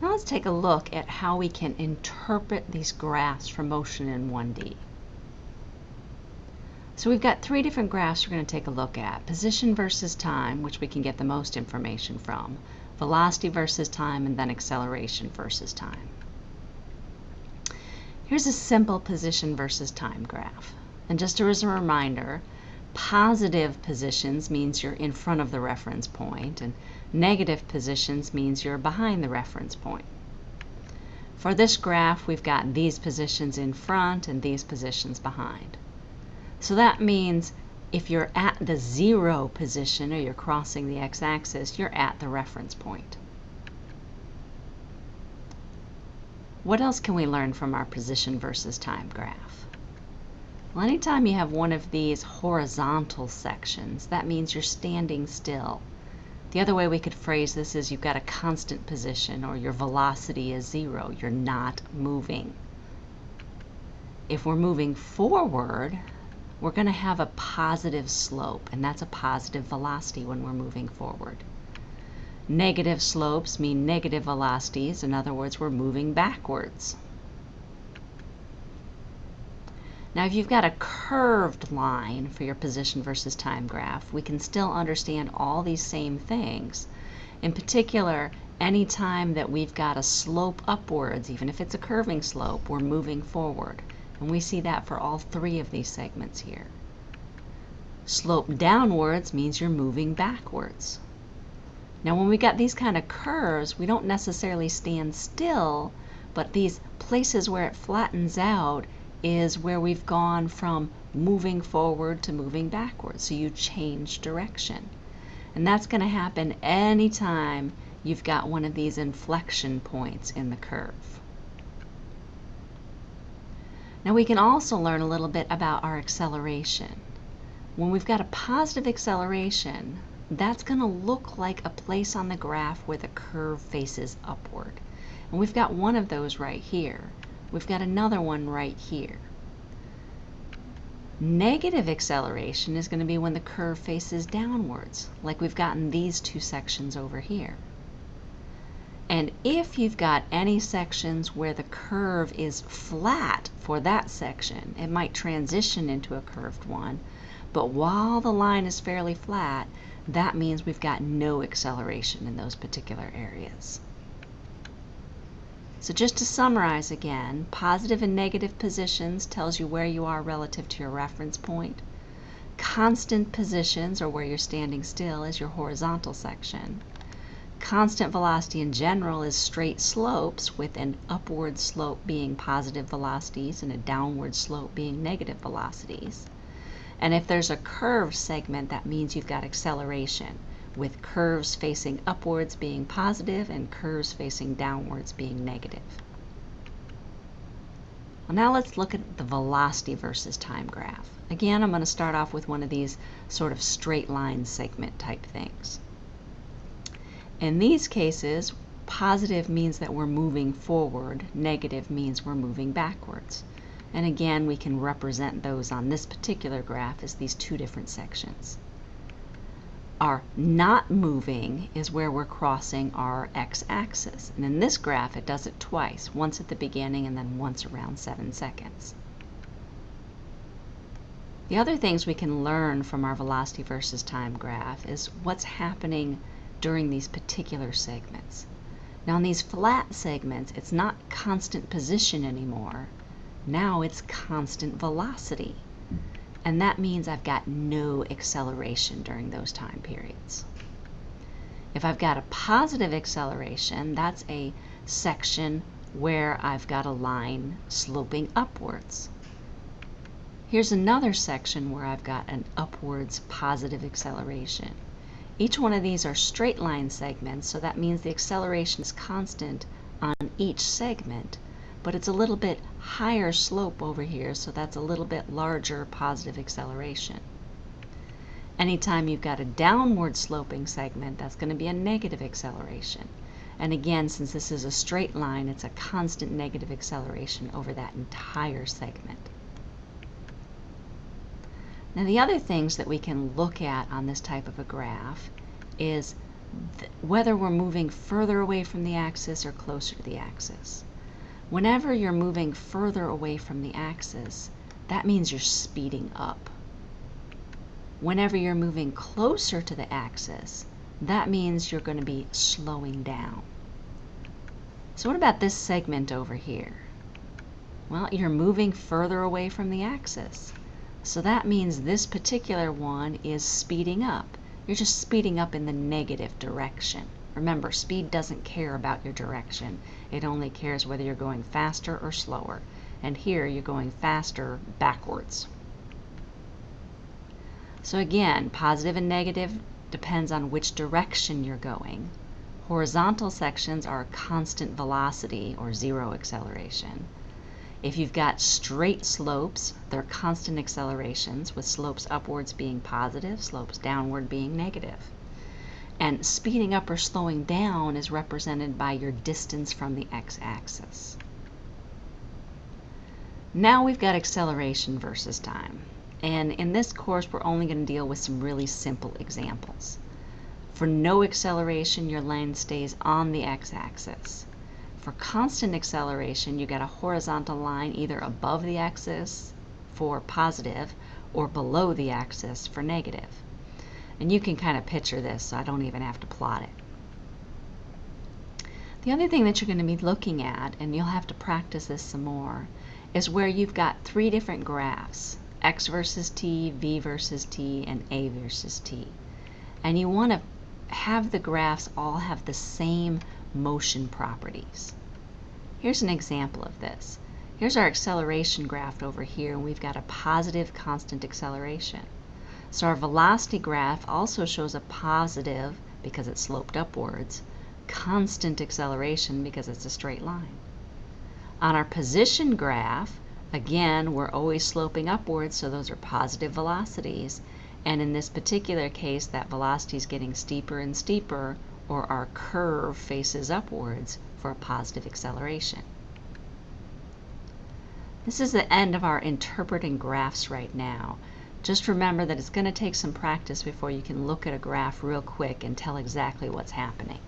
Now let's take a look at how we can interpret these graphs for motion in 1D. So we've got three different graphs we're going to take a look at. Position versus time, which we can get the most information from. Velocity versus time, and then acceleration versus time. Here's a simple position versus time graph. And just as a reminder, positive positions means you're in front of the reference point, and negative positions means you're behind the reference point. For this graph, we've got these positions in front and these positions behind. So that means if you're at the zero position or you're crossing the x-axis, you're at the reference point. What else can we learn from our position versus time graph? Well, anytime you have one of these horizontal sections, that means you're standing still. The other way we could phrase this is you've got a constant position or your velocity is zero. You're not moving. If we're moving forward, we're going to have a positive slope, and that's a positive velocity when we're moving forward. Negative slopes mean negative velocities. In other words, we're moving backwards. Now, if you've got a curved line for your position versus time graph, we can still understand all these same things. In particular, anytime that we've got a slope upwards, even if it's a curving slope, we're moving forward. And we see that for all three of these segments here. Slope downwards means you're moving backwards. Now when we've got these kind of curves, we don't necessarily stand still, but these places where it flattens out is where we've gone from moving forward to moving backwards. So you change direction. And that's going to happen anytime you've got one of these inflection points in the curve. Now we can also learn a little bit about our acceleration. When we've got a positive acceleration, that's going to look like a place on the graph where the curve faces upward. And we've got one of those right here. We've got another one right here. Negative acceleration is going to be when the curve faces downwards, like we've gotten these two sections over here. And if you've got any sections where the curve is flat for that section, it might transition into a curved one, but while the line is fairly flat, that means we've got no acceleration in those particular areas. So just to summarize again, positive and negative positions tells you where you are relative to your reference point. Constant positions, or where you're standing still, is your horizontal section. Constant velocity in general is straight slopes with an upward slope being positive velocities and a downward slope being negative velocities. And if there's a curved segment, that means you've got acceleration, with curves facing upwards being positive and curves facing downwards being negative. Well, now let's look at the velocity versus time graph. Again, I'm going to start off with one of these sort of straight line segment type things. In these cases, positive means that we're moving forward, negative means we're moving backwards. And again, we can represent those on this particular graph as these two different sections. Our not moving is where we're crossing our x-axis. And in this graph, it does it twice, once at the beginning and then once around 7 seconds. The other things we can learn from our velocity versus time graph is what's happening during these particular segments. Now in these flat segments, it's not constant position anymore. Now it's constant velocity. And that means I've got no acceleration during those time periods. If I've got a positive acceleration, that's a section where I've got a line sloping upwards. Here's another section where I've got an upwards positive acceleration. Each one of these are straight line segments, so that means the acceleration is constant on each segment, but it's a little bit higher slope over here, so that's a little bit larger positive acceleration. Anytime you've got a downward sloping segment, that's going to be a negative acceleration. And again, since this is a straight line, it's a constant negative acceleration over that entire segment. Now the other things that we can look at on this type of a graph is th- whether we're moving further away from the axis or closer to the axis. Whenever you're moving further away from the axis, that means you're speeding up. Whenever you're moving closer to the axis, that means you're going to be slowing down. So what about this segment over here? Well, you're moving further away from the axis. So that means this particular one is speeding up. You're just speeding up in the negative direction. Remember, speed doesn't care about your direction. It only cares whether you're going faster or slower. And here you're going faster backwards. So again, positive and negative depends on which direction you're going. Horizontal sections are constant velocity or zero acceleration. If you've got straight slopes, they're constant accelerations with slopes upwards being positive, slopes downward being negative. And speeding up or slowing down is represented by your distance from the x-axis. Now we've got acceleration versus time. And in this course, we're only going to deal with some really simple examples. For no acceleration, your line stays on the x-axis. For constant acceleration, you get a horizontal line either above the axis for positive or below the axis for negative. And you can kind of picture this, so I don't even have to plot it. The other thing that you're going to be looking at, and you'll have to practice this some more, is where you've got three different graphs x versus t, v versus t, and a versus t. And you want to have the graphs all have the same motion properties. Here's an example of this. Here's our acceleration graph over here, and we've got a positive constant acceleration. So our velocity graph also shows a positive, because it's sloped upwards, constant acceleration because it's a straight line. On our position graph, Again, we're always sloping upwards, so those are positive velocities. And in this particular case, that velocity is getting steeper and steeper, or our curve faces upwards for a positive acceleration. This is the end of our interpreting graphs right now. Just remember that it's going to take some practice before you can look at a graph real quick and tell exactly what's happening.